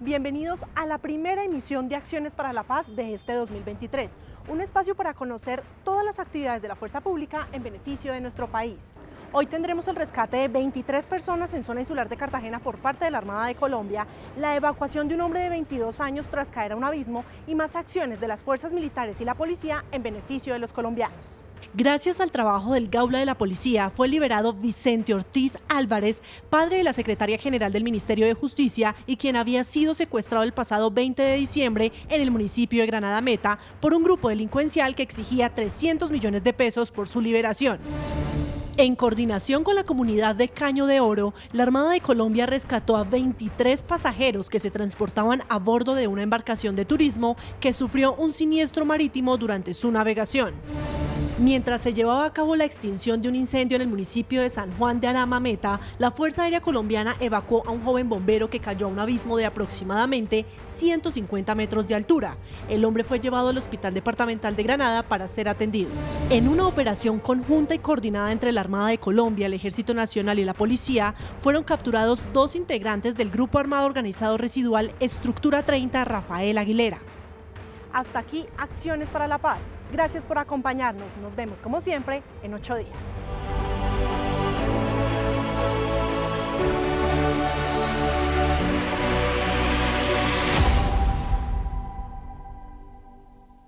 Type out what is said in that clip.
Bienvenidos a la primera emisión de Acciones para la Paz de este 2023, un espacio para conocer todas las actividades de la fuerza pública en beneficio de nuestro país. Hoy tendremos el rescate de 23 personas en zona insular de Cartagena por parte de la Armada de Colombia, la evacuación de un hombre de 22 años tras caer a un abismo y más acciones de las fuerzas militares y la policía en beneficio de los colombianos. Gracias al trabajo del Gaula de la Policía, fue liberado Vicente Ortiz Álvarez, padre de la secretaria general del Ministerio de Justicia y quien había sido secuestrado el pasado 20 de diciembre en el municipio de Granada Meta por un grupo delincuencial que exigía 300 millones de pesos por su liberación. En coordinación con la comunidad de Caño de Oro, la Armada de Colombia rescató a 23 pasajeros que se transportaban a bordo de una embarcación de turismo que sufrió un siniestro marítimo durante su navegación. Mientras se llevaba a cabo la extinción de un incendio en el municipio de San Juan de Arama Meta, la Fuerza Aérea Colombiana evacuó a un joven bombero que cayó a un abismo de aproximadamente 150 metros de altura. El hombre fue llevado al Hospital Departamental de Granada para ser atendido. En una operación conjunta y coordinada entre la Armada de Colombia, el Ejército Nacional y la Policía, fueron capturados dos integrantes del Grupo Armado Organizado Residual Estructura 30 Rafael Aguilera. Hasta aquí Acciones para la Paz. Gracias por acompañarnos. Nos vemos como siempre en ocho días.